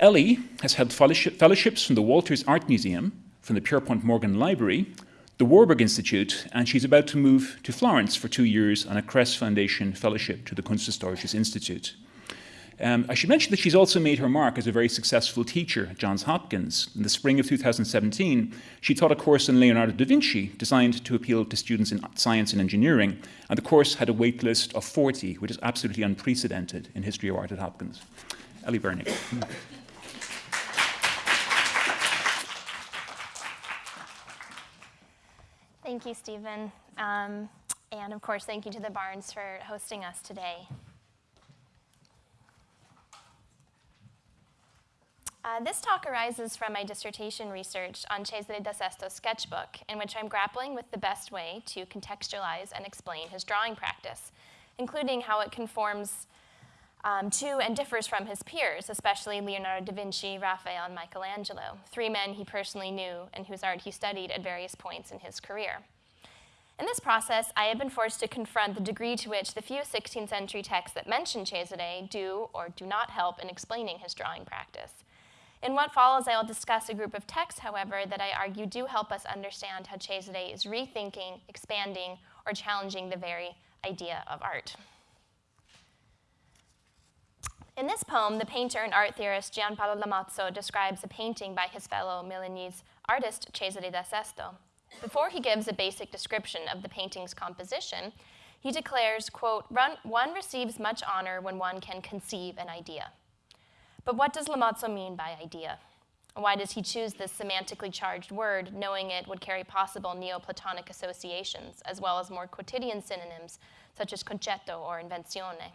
Ellie has held fellowships from the Walters Art Museum, from the Pierpont Morgan Library, the Warburg Institute, and she's about to move to Florence for two years on a Kress Foundation fellowship to the Kunsthistorisches Institut. Um, I should mention that she's also made her mark as a very successful teacher at Johns Hopkins. In the spring of 2017, she taught a course in Leonardo da Vinci designed to appeal to students in science and engineering, and the course had a wait list of 40, which is absolutely unprecedented in history of art at Hopkins. Ellie Bernick. Thank you, Stephen. Um, and of course, thank you to the Barnes for hosting us today. Uh, this talk arises from my dissertation research on Cesare da Sesto's sketchbook, in which I'm grappling with the best way to contextualize and explain his drawing practice, including how it conforms um, to and differs from his peers, especially Leonardo da Vinci, Raphael, and Michelangelo, three men he personally knew and whose art he studied at various points in his career. In this process, I have been forced to confront the degree to which the few 16th century texts that mention Cesare do or do not help in explaining his drawing practice. In what follows, I will discuss a group of texts, however, that I argue do help us understand how Cesare is rethinking, expanding, or challenging the very idea of art. In this poem, the painter and art theorist Gianpaolo Lomazzo describes a painting by his fellow Milanese artist Cesare da Sesto. Before he gives a basic description of the painting's composition, he declares, quote, one receives much honor when one can conceive an idea. But what does Lomazzo mean by idea? Why does he choose this semantically charged word, knowing it would carry possible Neoplatonic associations, as well as more quotidian synonyms, such as concetto or invenzione?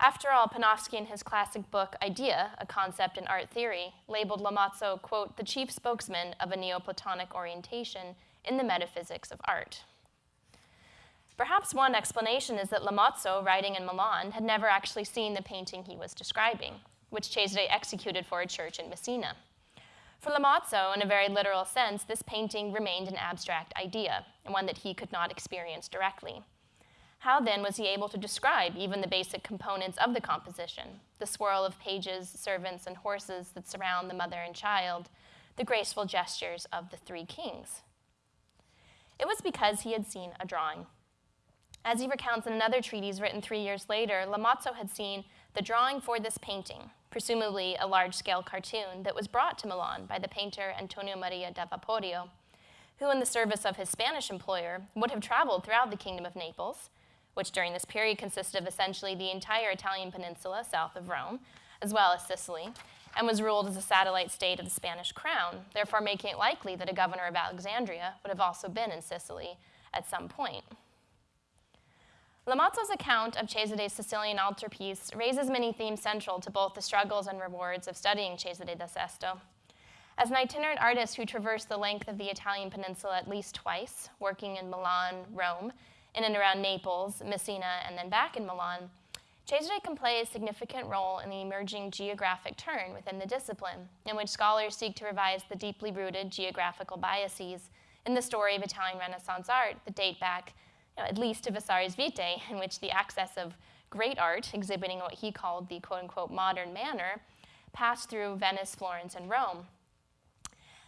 After all, Panofsky in his classic book, Idea, A Concept in Art Theory, labeled Lomazzo, quote, the chief spokesman of a Neoplatonic orientation in the metaphysics of art. Perhaps one explanation is that Lomazzo, writing in Milan, had never actually seen the painting he was describing which Cesare executed for a church in Messina. For Lomazzo, in a very literal sense, this painting remained an abstract idea, and one that he could not experience directly. How then was he able to describe even the basic components of the composition, the swirl of pages, servants, and horses that surround the mother and child, the graceful gestures of the three kings? It was because he had seen a drawing. As he recounts in another treatise written three years later, Lomazzo had seen the drawing for this painting, presumably a large-scale cartoon that was brought to Milan by the painter Antonio Maria da Vaporio, who in the service of his Spanish employer would have traveled throughout the Kingdom of Naples, which during this period consisted of essentially the entire Italian peninsula south of Rome, as well as Sicily, and was ruled as a satellite state of the Spanish crown, therefore making it likely that a governor of Alexandria would have also been in Sicily at some point. Lomazzo's account of Cesare's Sicilian altarpiece raises many themes central to both the struggles and rewards of studying Cesare da Sesto. As an itinerant artist who traversed the length of the Italian peninsula at least twice, working in Milan, Rome, in and around Naples, Messina, and then back in Milan, Cesare can play a significant role in the emerging geographic turn within the discipline, in which scholars seek to revise the deeply rooted geographical biases in the story of Italian Renaissance art that date back you know, at least to Vasari's Vitae, in which the access of great art, exhibiting what he called the quote-unquote modern manner, passed through Venice, Florence, and Rome.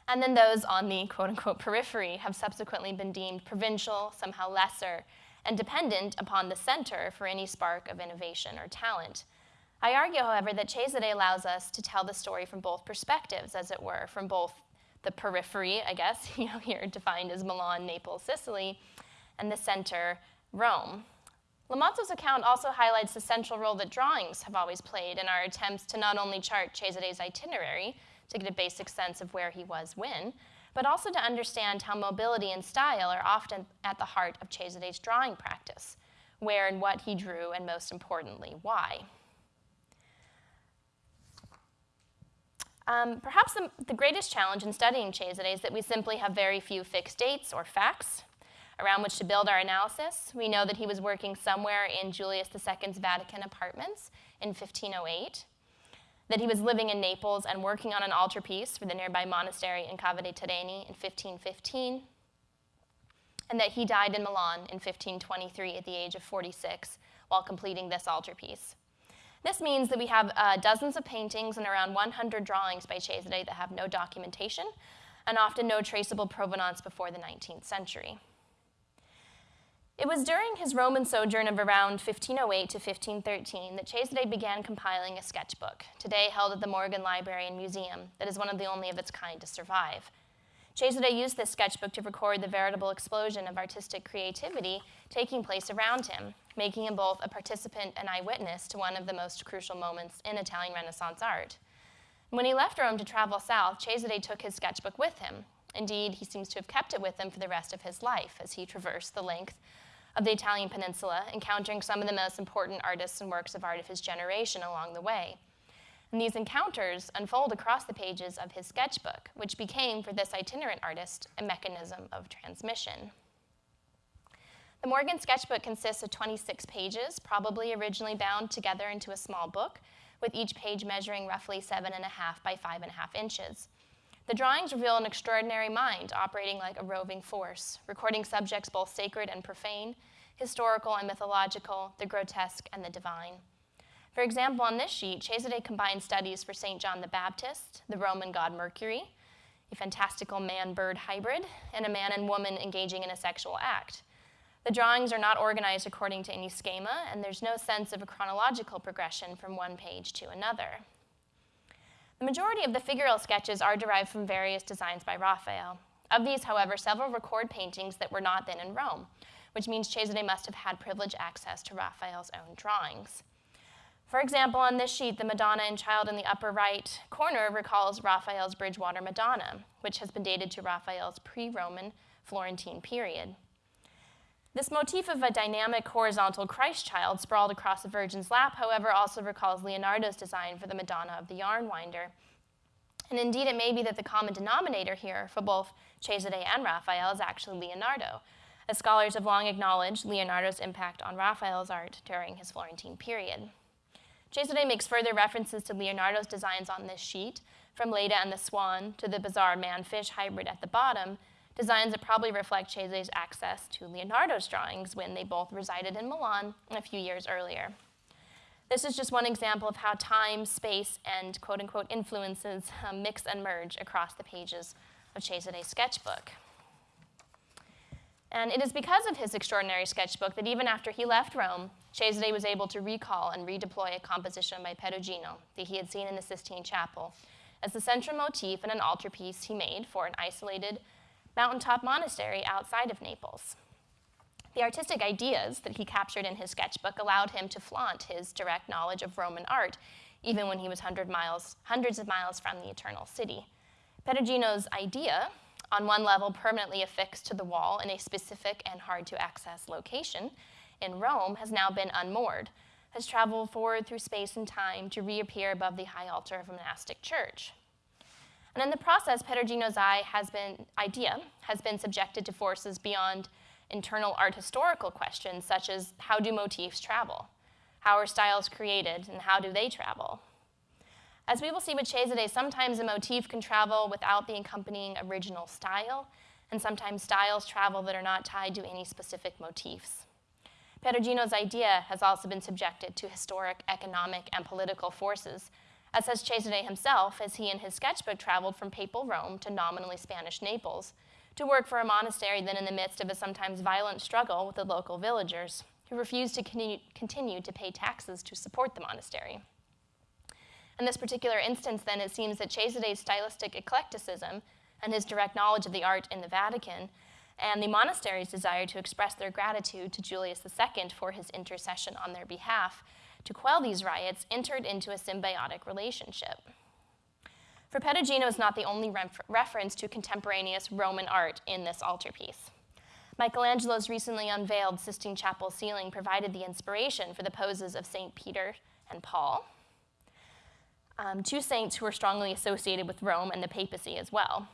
And then those on the quote-unquote periphery have subsequently been deemed provincial, somehow lesser, and dependent upon the center for any spark of innovation or talent. I argue, however, that Cesare allows us to tell the story from both perspectives, as it were, from both the periphery, I guess, you know, here defined as Milan, Naples, Sicily, and the center, Rome. Lomazzo's account also highlights the central role that drawings have always played in our attempts to not only chart Cesare's itinerary to get a basic sense of where he was when, but also to understand how mobility and style are often at the heart of Cesare's drawing practice, where and what he drew, and most importantly, why. Um, perhaps the, the greatest challenge in studying Cesare is that we simply have very few fixed dates or facts around which to build our analysis. We know that he was working somewhere in Julius II's Vatican apartments in 1508, that he was living in Naples and working on an altarpiece for the nearby monastery in Cava dei Tirreni in 1515, and that he died in Milan in 1523 at the age of 46 while completing this altarpiece. This means that we have uh, dozens of paintings and around 100 drawings by Cesare that have no documentation and often no traceable provenance before the 19th century. It was during his Roman sojourn of around 1508 to 1513 that Cesare began compiling a sketchbook, today held at the Morgan Library and Museum, that is one of the only of its kind to survive. Cesare used this sketchbook to record the veritable explosion of artistic creativity taking place around him, making him both a participant and eyewitness to one of the most crucial moments in Italian Renaissance art. When he left Rome to travel south, Cesare took his sketchbook with him. Indeed, he seems to have kept it with him for the rest of his life as he traversed the length of the Italian peninsula, encountering some of the most important artists and works of art of his generation along the way. And these encounters unfold across the pages of his sketchbook, which became, for this itinerant artist, a mechanism of transmission. The Morgan sketchbook consists of 26 pages, probably originally bound together into a small book, with each page measuring roughly 7.5 by 5.5 inches. The drawings reveal an extraordinary mind operating like a roving force, recording subjects both sacred and profane, historical and mythological, the grotesque and the divine. For example, on this sheet, Cesare combines studies for St. John the Baptist, the Roman god Mercury, a fantastical man-bird hybrid, and a man and woman engaging in a sexual act. The drawings are not organized according to any schema, and there's no sense of a chronological progression from one page to another. The majority of the figural sketches are derived from various designs by Raphael. Of these, however, several record paintings that were not then in Rome, which means Cesare must have had privileged access to Raphael's own drawings. For example, on this sheet, the Madonna and Child in the upper right corner recalls Raphael's Bridgewater Madonna, which has been dated to Raphael's pre-Roman Florentine period. This motif of a dynamic horizontal Christ child sprawled across the Virgin's lap, however, also recalls Leonardo's design for the Madonna of the Yarn Winder. And indeed, it may be that the common denominator here for both Cesare and Raphael is actually Leonardo, as scholars have long acknowledged Leonardo's impact on Raphael's art during his Florentine period. Cesare makes further references to Leonardo's designs on this sheet, from Leda and the Swan to the bizarre man-fish hybrid at the bottom, designs that probably reflect Cesare's access to Leonardo's drawings when they both resided in Milan a few years earlier. This is just one example of how time, space, and quote-unquote influences um, mix and merge across the pages of Cesare's sketchbook. And it is because of his extraordinary sketchbook that even after he left Rome, Cesare was able to recall and redeploy a composition by Perugino that he had seen in the Sistine Chapel as the central motif in an altarpiece he made for an isolated mountaintop monastery outside of Naples. The artistic ideas that he captured in his sketchbook allowed him to flaunt his direct knowledge of Roman art, even when he was hundred miles, hundreds of miles from the Eternal City. Perugino's idea on one level permanently affixed to the wall in a specific and hard to access location, in Rome has now been unmoored, has traveled forward through space and time to reappear above the high altar of a monastic church. And in the process, Perugino's eye has been, idea has been subjected to forces beyond internal art historical questions, such as how do motifs travel? How are styles created, and how do they travel? As we will see with Cesare, sometimes a motif can travel without the accompanying original style, and sometimes styles travel that are not tied to any specific motifs. Perugino's idea has also been subjected to historic, economic, and political forces, as has Cesare himself, as he in his sketchbook traveled from papal Rome to nominally Spanish Naples, to work for a monastery then in the midst of a sometimes violent struggle with the local villagers, who refused to continue to pay taxes to support the monastery. In this particular instance, then, it seems that Cesare's stylistic eclecticism and his direct knowledge of the art in the Vatican and the monastery's desire to express their gratitude to Julius II for his intercession on their behalf to quell these riots entered into a symbiotic relationship. For Perugino is not the only ref reference to contemporaneous Roman art in this altarpiece. Michelangelo's recently unveiled Sistine Chapel ceiling provided the inspiration for the poses of St. Peter and Paul, um, two saints who were strongly associated with Rome and the papacy as well.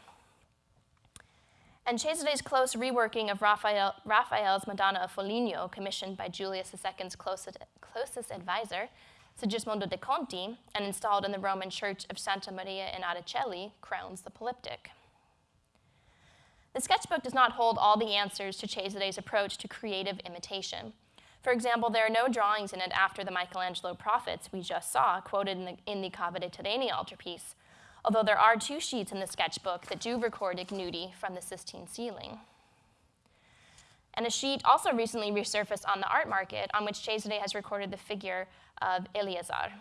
And Cesare's close reworking of Raphael, Raphael's Madonna of Foligno, commissioned by Julius II's closest, closest advisor, Sigismondo de' Conti, and installed in the Roman church of Santa Maria in Aracoeli, crowns the polyptych. The sketchbook does not hold all the answers to Cesare's approach to creative imitation. For example, there are no drawings in it after the Michelangelo prophets we just saw, quoted in the, in the Cava dei Tirreni altarpiece, although there are two sheets in the sketchbook that do record ignudi from the Sistine ceiling. And a sheet also recently resurfaced on the art market on which Cesare has recorded the figure of Eleazar.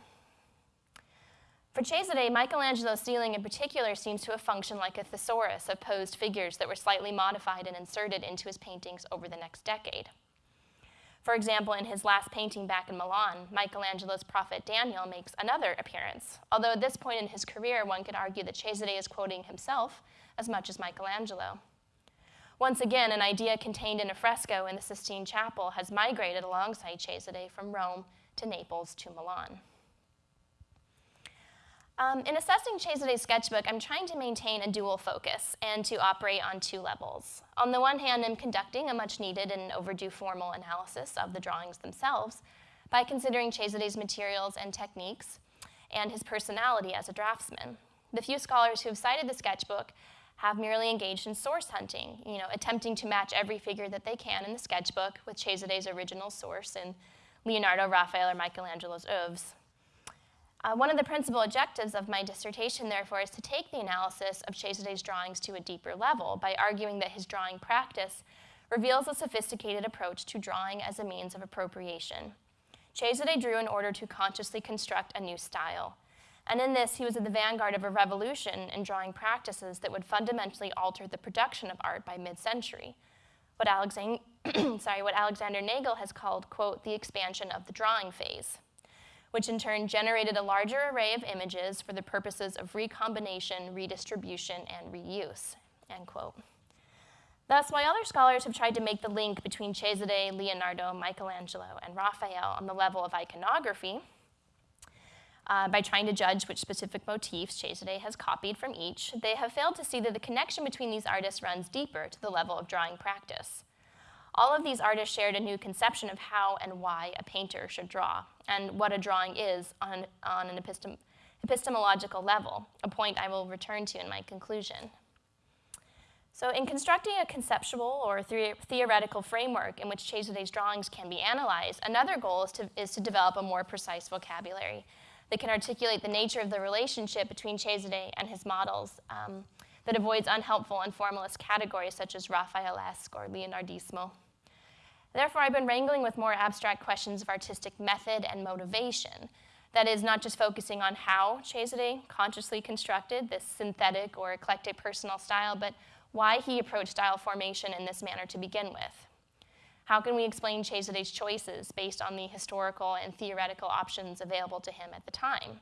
For Cesare, Michelangelo's ceiling in particular seems to have functioned like a thesaurus of posed figures that were slightly modified and inserted into his paintings over the next decade. For example, in his last painting back in Milan, Michelangelo's prophet Daniel makes another appearance, although at this point in his career, one could argue that Cesare is quoting himself as much as Michelangelo. Once again, an idea contained in a fresco in the Sistine Chapel has migrated alongside Cesare from Rome to Naples to Milan. Um, in assessing Cesare's sketchbook, I'm trying to maintain a dual focus and to operate on two levels. On the one hand, I'm conducting a much needed and overdue formal analysis of the drawings themselves by considering Cesare's materials and techniques and his personality as a draftsman. The few scholars who have cited the sketchbook have merely engaged in source hunting, you know, attempting to match every figure that they can in the sketchbook with Cesare's original source in Leonardo, Raphael, or Michelangelo's oeuvres. Uh, one of the principal objectives of my dissertation, therefore, is to take the analysis of Cesare's drawings to a deeper level by arguing that his drawing practice reveals a sophisticated approach to drawing as a means of appropriation. Cesare drew in order to consciously construct a new style. And in this, he was at the vanguard of a revolution in drawing practices that would fundamentally alter the production of art by mid-century, what, what Alexander Nagel has called, quote, the expansion of the drawing phase which in turn generated a larger array of images for the purposes of recombination, redistribution, and reuse, end quote. Thus, while other scholars have tried to make the link between Cesare, Leonardo, Michelangelo, and Raphael on the level of iconography, uh, by trying to judge which specific motifs Cesare has copied from each, they have failed to see that the connection between these artists runs deeper to the level of drawing practice. All of these artists shared a new conception of how and why a painter should draw, and what a drawing is on, on an epistem epistemological level, a point I will return to in my conclusion. So in constructing a conceptual or the theoretical framework in which Cesare's drawings can be analyzed, another goal is to, is to develop a more precise vocabulary that can articulate the nature of the relationship between Cesare and his models um, that avoids unhelpful and formalist categories such as Raphaelesque or Leonardismo. Therefore, I've been wrangling with more abstract questions of artistic method and motivation. That is, not just focusing on how Cesare consciously constructed this synthetic or eclectic personal style, but why he approached style formation in this manner to begin with. How can we explain Cesare's choices based on the historical and theoretical options available to him at the time?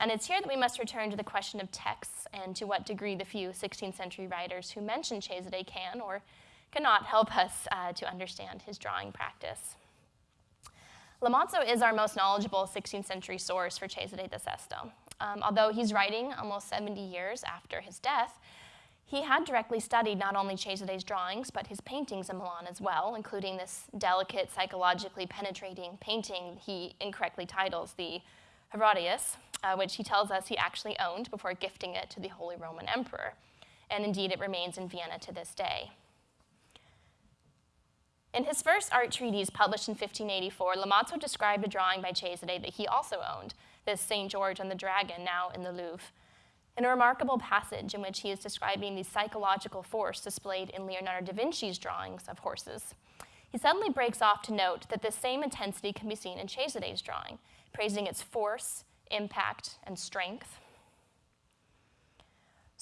And it's here that we must return to the question of texts and to what degree the few 16th century writers who mention Cesare can or cannot help us uh, to understand his drawing practice. Lomazzo is our most knowledgeable 16th century source for Cesare da Sesto. Um, although he's writing almost 70 years after his death, he had directly studied not only Cesare's drawings, but his paintings in Milan as well, including this delicate, psychologically penetrating painting he incorrectly titles the Herodias, uh, which he tells us he actually owned before gifting it to the Holy Roman Emperor. And indeed, it remains in Vienna to this day. In his first art treatise published in 1584, Lomazzo described a drawing by Cesare that he also owned, this St. George and the Dragon, now in the Louvre. In a remarkable passage in which he is describing the psychological force displayed in Leonardo da Vinci's drawings of horses, he suddenly breaks off to note that this same intensity can be seen in Cesare's drawing, praising its force, impact, and strength.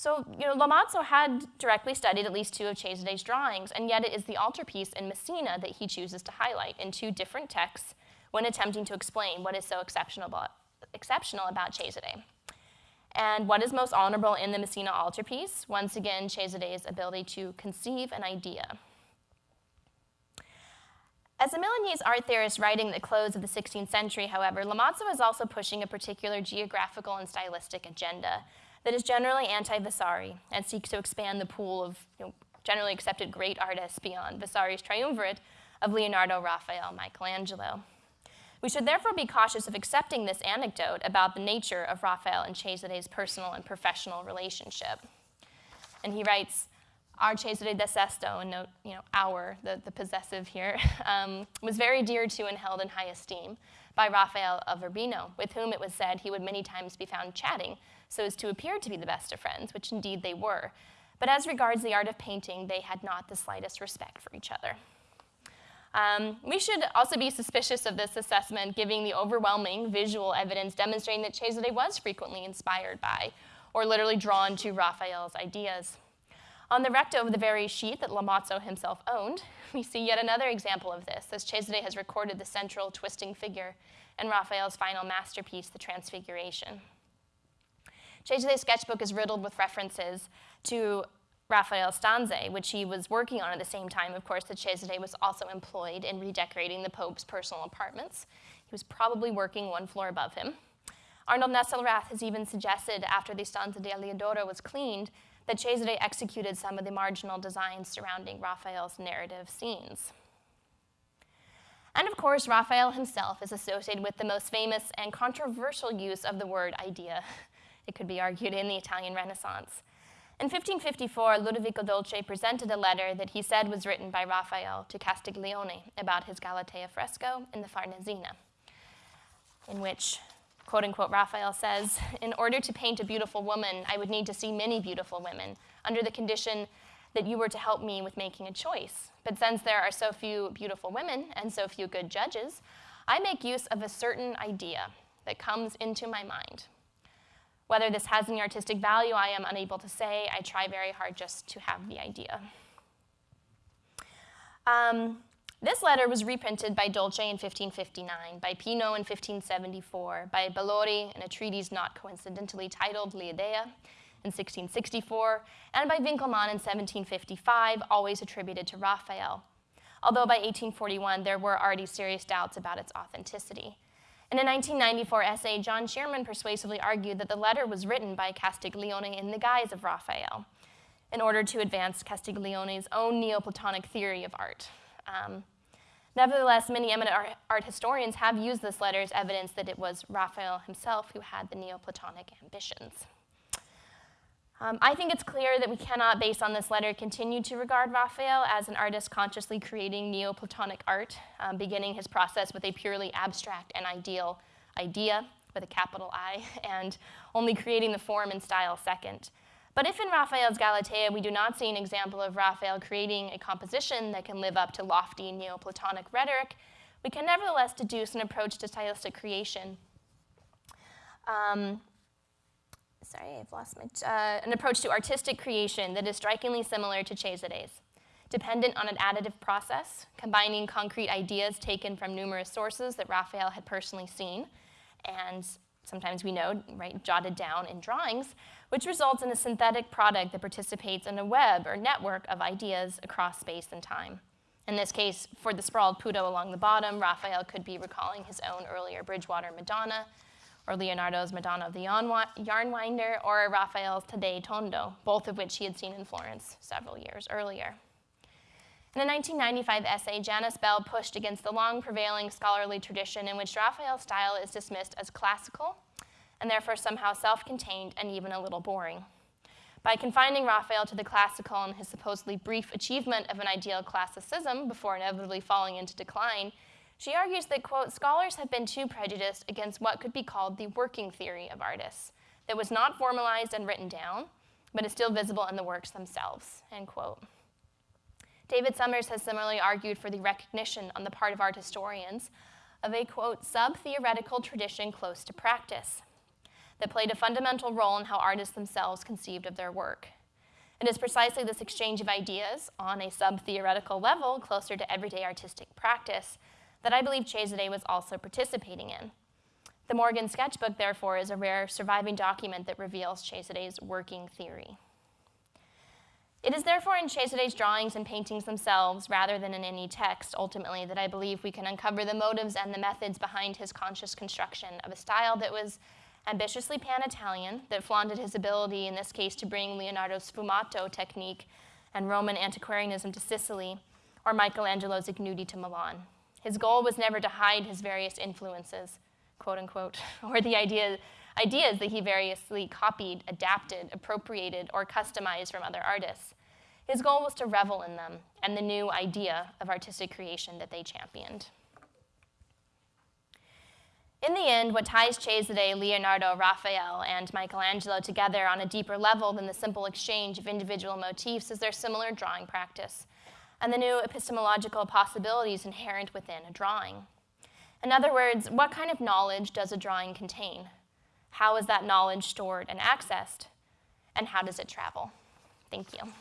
So, you know, Lomazzo had directly studied at least two of Cesare's drawings, and yet it is the altarpiece in Messina that he chooses to highlight in two different texts when attempting to explain what is so exceptional about, exceptional about Cesare. And what is most honorable in the Messina altarpiece? Once again, Cesare's ability to conceive an idea. As a Milanese art theorist writing the close of the 16th century, however, Lomazzo is also pushing a particular geographical and stylistic agenda that is generally anti-Vasari and seeks to expand the pool of you know, generally accepted great artists beyond Vasari's triumvirate of Leonardo, Raphael, Michelangelo. We should therefore be cautious of accepting this anecdote about the nature of Raphael and Cesare's personal and professional relationship. And he writes, our Cesare da Sesto, and note, you know, our, the, the possessive here, um, was very dear to and held in high esteem by Raphael of Urbino, with whom it was said he would many times be found chatting so as to appear to be the best of friends, which indeed they were. But as regards the art of painting, they had not the slightest respect for each other. Um, we should also be suspicious of this assessment, given the overwhelming visual evidence demonstrating that Cesare was frequently inspired by, or literally drawn to Raphael's ideas. On the recto of the very sheet that Lomazzo himself owned, we see yet another example of this, as Cesare has recorded the central twisting figure in Raphael's final masterpiece, The Transfiguration. Cesare's sketchbook is riddled with references to Raphael Stanze, which he was working on at the same time, of course, that Cesare was also employed in redecorating the Pope's personal apartments. He was probably working one floor above him. Arnold Nesselrath has even suggested after the Stanza di Eliodoro was cleaned that Cesare executed some of the marginal designs surrounding Raphael's narrative scenes. And of course, Raphael himself is associated with the most famous and controversial use of the word idea, it could be argued, in the Italian Renaissance. In 1554, Ludovico Dolce presented a letter that he said was written by Raphael to Castiglione about his Galatea fresco in the Farnesina, in which, quote unquote, Raphael says, In order to paint a beautiful woman, I would need to see many beautiful women, under the condition that you were to help me with making a choice. But since there are so few beautiful women and so few good judges, I make use of a certain idea that comes into my mind. Whether this has any artistic value, I am unable to say. I try very hard just to have the idea. Um, this letter was reprinted by Dolce in 1559, by Pino in 1574, by Bellori in a treatise not coincidentally titled L'Idea in 1664, and by Winckelmann in 1755, always attributed to Raphael. Although by 1841 there were already serious doubts about its authenticity. In a 1994 essay, John Shearman persuasively argued that the letter was written by Castiglione in the guise of Raphael in order to advance Castiglione's own Neoplatonic theory of art. Um, nevertheless, many eminent art, art, historians have used this letter as evidence that it was Raphael himself who had the Neoplatonic ambitions. Um, I think it's clear that we cannot, based on this letter, continue to regard Raphael as an artist consciously creating Neoplatonic art, um, beginning his process with a purely abstract and ideal idea, with a capital I, and only creating the form and style second. But if in Raphael's Galatea we do not see an example of Raphael creating a composition that can live up to lofty Neoplatonic rhetoric, we can nevertheless deduce an approach to stylistic creation um, sorry, I've lost my, uh, an approach to artistic creation that is strikingly similar to Cesare's. Dependent on an additive process, combining concrete ideas taken from numerous sources that Raphael had personally seen, and sometimes we know, right, jotted down in drawings, which results in a synthetic product that participates in a web or network of ideas across space and time. In this case, for the sprawled putto along the bottom, Raphael could be recalling his own earlier Bridgewater Madonna, or Leonardo's Madonna of the Yarnwinder, or Raphael's Taddei Tondo, both of which he had seen in Florence several years earlier. In a 1995 essay, Janis Bell pushed against the long prevailing scholarly tradition in which Raphael's style is dismissed as classical and therefore somehow self-contained and even a little boring. By confining Raphael to the classical and his supposedly brief achievement of an ideal classicism before inevitably falling into decline, she argues that, quote, scholars have been too prejudiced against what could be called the working theory of artists, that was not formalized and written down, but is still visible in the works themselves, end quote. David Summers has similarly argued for the recognition on the part of art historians of a, quote, sub-theoretical tradition close to practice that played a fundamental role in how artists themselves conceived of their work. It is precisely this exchange of ideas on a sub-theoretical level closer to everyday artistic practice that I believe Cesare was also participating in. The Morgan sketchbook, therefore, is a rare surviving document that reveals Cesare's working theory. It is therefore in Cesare's drawings and paintings themselves, rather than in any text, ultimately, that I believe we can uncover the motives and the methods behind his conscious construction of a style that was ambitiously pan-Italian, that flaunted his ability, in this case, to bring Leonardo's sfumato technique and Roman antiquarianism to Sicily, or Michelangelo's ignudi to Milan. His goal was never to hide his various influences, quote unquote, or the idea, ideas that he variously copied, adapted, appropriated, or customized from other artists. His goal was to revel in them and the new idea of artistic creation that they championed. In the end, what ties Cesare, Leonardo, Raphael, and Michelangelo together on a deeper level than the simple exchange of individual motifs is their similar drawing practice and the new epistemological possibilities inherent within a drawing. In other words, what kind of knowledge does a drawing contain? How is that knowledge stored and accessed? And how does it travel? Thank you.